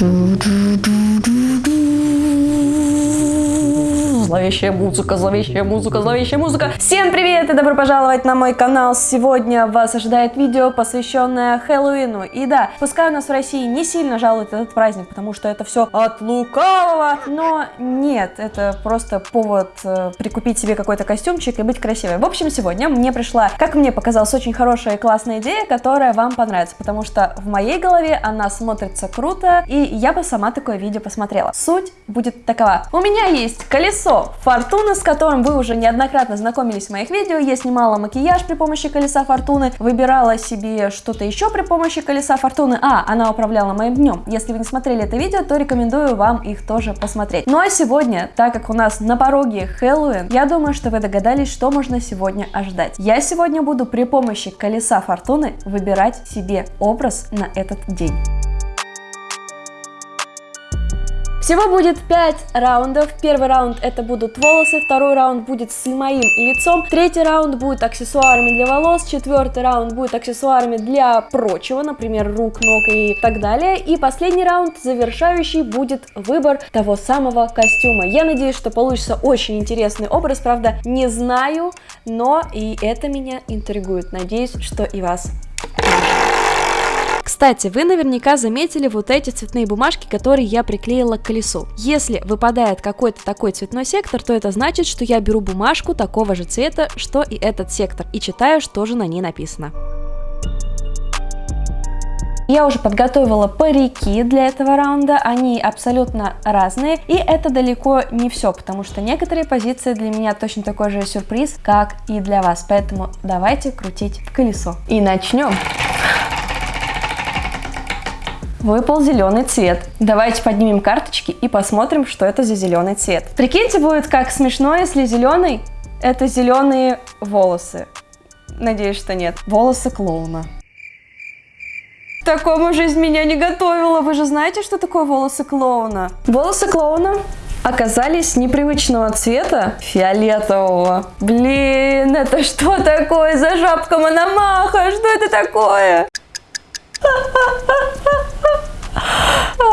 do do do do do Зловещая музыка, зловещая музыка, зловещая музыка. Всем привет и добро пожаловать на мой канал. Сегодня вас ожидает видео, посвященное Хэллоуину. И да, пускай у нас в России не сильно жалуют этот праздник, потому что это все от лукавого, но нет, это просто повод э, прикупить себе какой-то костюмчик и быть красивой. В общем, сегодня мне пришла, как мне показалось, очень хорошая и классная идея, которая вам понравится, потому что в моей голове она смотрится круто, и я бы сама такое видео посмотрела. Суть будет такова. У меня есть колесо фортуны, с которым вы уже неоднократно знакомились в моих видео. Я снимала макияж при помощи колеса фортуны, выбирала себе что-то еще при помощи колеса фортуны. А, она управляла моим днем. Если вы не смотрели это видео, то рекомендую вам их тоже посмотреть. Ну а сегодня, так как у нас на пороге Хэллоуин, я думаю, что вы догадались, что можно сегодня ожидать. Я сегодня буду при помощи колеса фортуны выбирать себе образ на этот день. Всего будет 5 раундов. Первый раунд это будут волосы, второй раунд будет с моим лицом, третий раунд будет аксессуарами для волос, четвертый раунд будет аксессуарами для прочего, например, рук, ног и так далее. И последний раунд, завершающий, будет выбор того самого костюма. Я надеюсь, что получится очень интересный образ, правда, не знаю, но и это меня интригует. Надеюсь, что и вас. Кстати, вы наверняка заметили вот эти цветные бумажки, которые я приклеила к колесу. Если выпадает какой-то такой цветной сектор, то это значит, что я беру бумажку такого же цвета, что и этот сектор, и читаю, что же на ней написано. Я уже подготовила парики для этого раунда, они абсолютно разные, и это далеко не все, потому что некоторые позиции для меня точно такой же сюрприз, как и для вас, поэтому давайте крутить колесо. И начнем! Выпал зеленый цвет. Давайте поднимем карточки и посмотрим, что это за зеленый цвет. Прикиньте, будет как смешно, если зеленый – это зеленые волосы. Надеюсь, что нет. Волосы клоуна. К такому жизнь меня не готовила. Вы же знаете, что такое волосы клоуна? Волосы клоуна оказались непривычного цвета фиолетового. Блин, это что такое за жабка Мономаха? Что это такое?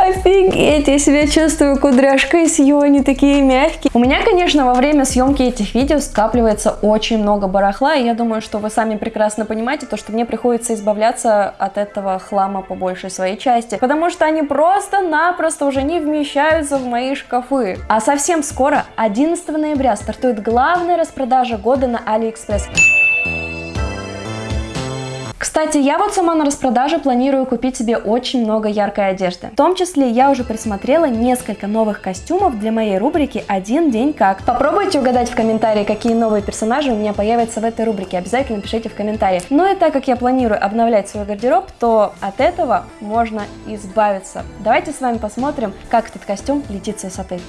Офигеть, я себя чувствую кудряшкой Сью, такие мягкие. У меня, конечно, во время съемки этих видео скапливается очень много барахла, и я думаю, что вы сами прекрасно понимаете, то, что мне приходится избавляться от этого хлама по большей своей части, потому что они просто-напросто уже не вмещаются в мои шкафы. А совсем скоро, 11 ноября, стартует главная распродажа года на Алиэкспресс. Кстати, я вот сама на распродаже планирую купить себе очень много яркой одежды. В том числе я уже присмотрела несколько новых костюмов для моей рубрики «Один день как». Попробуйте угадать в комментарии, какие новые персонажи у меня появятся в этой рубрике. Обязательно пишите в комментариях. Ну и так как я планирую обновлять свой гардероб, то от этого можно избавиться. Давайте с вами посмотрим, как этот костюм летит с высоты.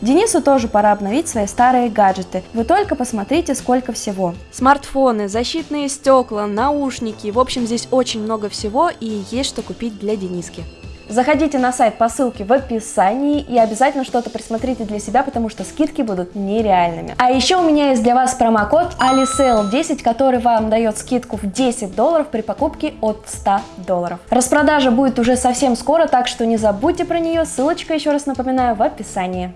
Денису тоже пора обновить свои старые гаджеты. Вы только посмотрите, сколько всего. Смартфоны, защитные стекла, наушники. В общем, здесь очень много всего и есть что купить для Дениски. Заходите на сайт по ссылке в описании и обязательно что-то присмотрите для себя, потому что скидки будут нереальными. А еще у меня есть для вас промокод AliSale10, который вам дает скидку в 10 долларов при покупке от 100 долларов. Распродажа будет уже совсем скоро, так что не забудьте про нее, ссылочка, еще раз напоминаю, в описании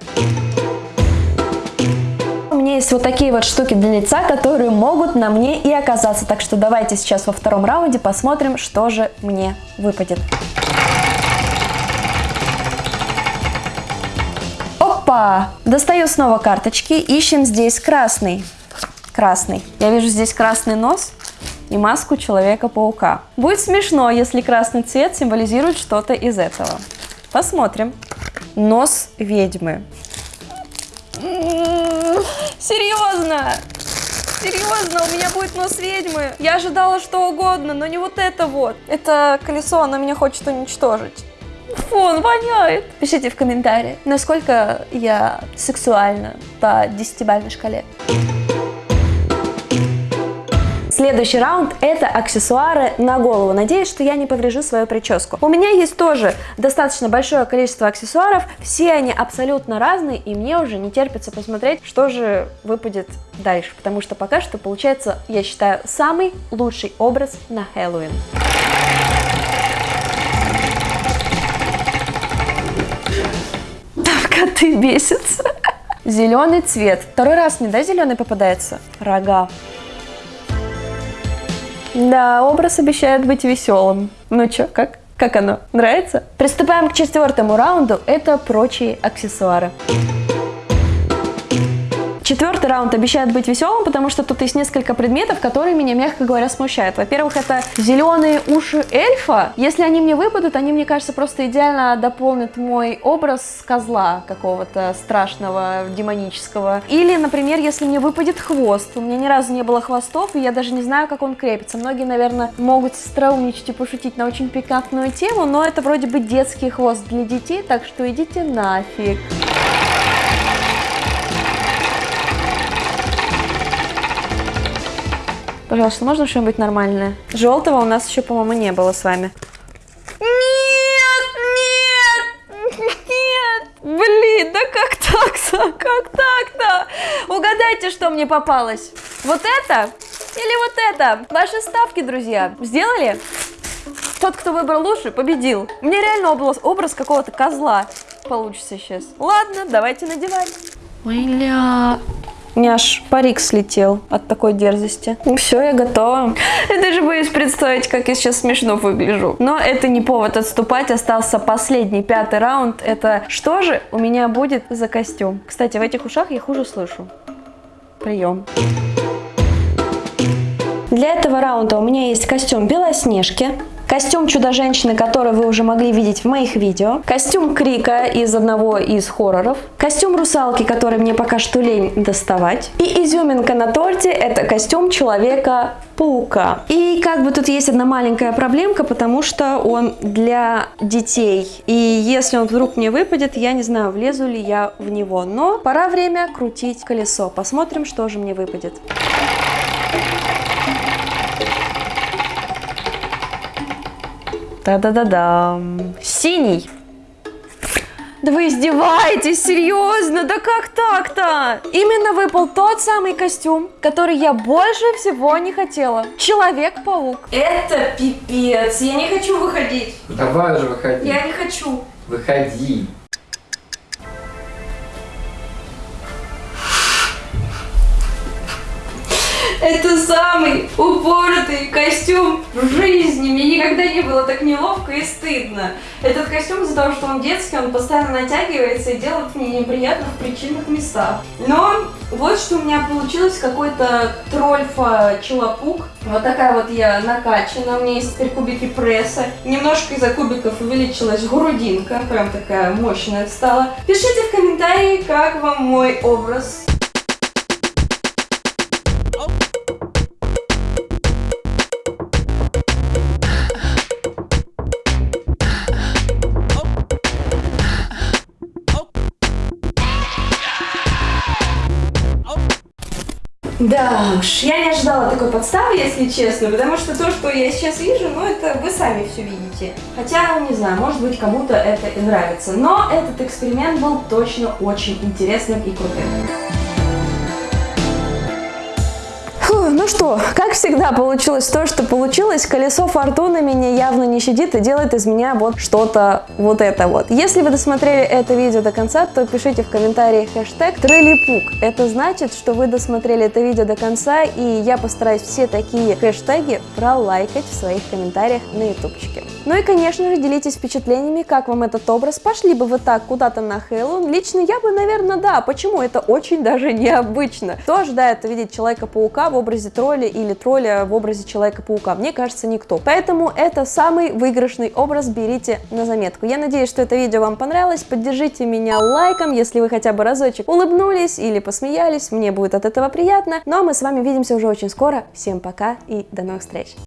у меня есть вот такие вот штуки для лица, которые могут на мне и оказаться. Так что давайте сейчас во втором раунде посмотрим, что же мне выпадет. Опа! Достаю снова карточки, ищем здесь красный. Красный. Я вижу здесь красный нос и маску Человека-паука. Будет смешно, если красный цвет символизирует что-то из этого. Посмотрим. Нос ведьмы. Серьезно? Серьезно, у меня будет нос ведьмы. Я ожидала что угодно, но не вот это вот. Это колесо, оно меня хочет уничтожить. Фу, он воняет. Пишите в комментарии, насколько я сексуальна по десятибалльной шкале. Следующий раунд это аксессуары на голову. Надеюсь, что я не поврежу свою прическу. У меня есть тоже достаточно большое количество аксессуаров. Все они абсолютно разные, и мне уже не терпится посмотреть, что же выпадет дальше. Потому что пока что получается, я считаю, самый лучший образ на Хэллоуин. Коты бесятся. Зеленый цвет. Второй раз мне, да, зеленый попадается? Рога. Да, образ обещает быть веселым. Ну чё, как? Как оно? Нравится? Приступаем к четвертому раунду. Это прочие аксессуары. Четвертый раунд обещает быть веселым, потому что тут есть несколько предметов, которые меня, мягко говоря, смущают. Во-первых, это зеленые уши эльфа. Если они мне выпадут, они, мне кажется, просто идеально дополнят мой образ козла какого-то страшного, демонического. Или, например, если мне выпадет хвост. У меня ни разу не было хвостов, и я даже не знаю, как он крепится. Многие, наверное, могут остроумничать и пошутить на очень пикантную тему, но это вроде бы детский хвост для детей, так что идите нафиг. Пожалуйста, можно что-нибудь нормальное? Желтого у нас еще, по-моему, не было с вами. Нет, нет, нет. Блин, да как так-то? Как так-то? Угадайте, что мне попалось. Вот это или вот это? Ваши ставки, друзья, сделали? Тот, кто выбрал лучше, победил. Мне реально образ, образ какого-то козла получится сейчас. Ладно, давайте надевать. Ой, ля. У меня аж парик слетел от такой дерзости. Ну все, я готова. Я даже боюсь представить, как я сейчас смешно выгляжу. Но это не повод отступать. Остался последний, пятый раунд. Это что же у меня будет за костюм? Кстати, в этих ушах я хуже слышу. Прием. Для этого раунда у меня есть костюм Белоснежки. Костюм Чудо-женщины, который вы уже могли видеть в моих видео. Костюм Крика из одного из хорроров. Костюм Русалки, который мне пока что лень доставать. И изюминка на торте это костюм Человека-паука. И как бы тут есть одна маленькая проблемка, потому что он для детей. И если он вдруг мне выпадет, я не знаю, влезу ли я в него. Но пора время крутить колесо. Посмотрим, что же мне выпадет. Та-да-да-да. Синий. Да вы издеваетесь, серьезно? Да как так-то? Именно выпал тот самый костюм, который я больше всего не хотела. Человек-паук. Это пипец. Я не хочу выходить. Давай же выходи. Я не хочу. Выходи. Это самый упоротый костюм в жизни. Мне никогда не было так неловко и стыдно. Этот костюм из-за того, что он детский, он постоянно натягивается и делает мне неприятно в причинных местах. Но вот что у меня получилось, какой-то трольфа челопук. Вот такая вот я накачана, у меня есть теперь кубики пресса. Немножко из-за кубиков увеличилась грудинка, прям такая мощная стала. Пишите в комментарии, как вам мой образ. Да уж, я не ожидала такой подставы, если честно, потому что то, что я сейчас вижу, ну это вы сами все видите. Хотя, не знаю, может быть кому-то это и нравится, но этот эксперимент был точно очень интересным и крутым. Ну что, как всегда получилось то, что получилось. Колесо фортуны меня явно не щадит и делает из меня вот что-то вот это вот. Если вы досмотрели это видео до конца, то пишите в комментарии хэштег трелипук. Это значит, что вы досмотрели это видео до конца, и я постараюсь все такие хэштеги пролайкать в своих комментариях на ютубчике. Ну и, конечно же, делитесь впечатлениями, как вам этот образ. Пошли бы вы так куда-то на Хэллоуин? Лично я бы, наверное, да. Почему? Это очень даже необычно. Кто ожидает увидеть Человека-паука в образе тролля или тролля в образе Человека-паука? Мне кажется, никто. Поэтому это самый выигрышный образ, берите на заметку. Я надеюсь, что это видео вам понравилось. Поддержите меня лайком, если вы хотя бы разочек улыбнулись или посмеялись. Мне будет от этого приятно. Ну а мы с вами увидимся уже очень скоро. Всем пока и до новых встреч.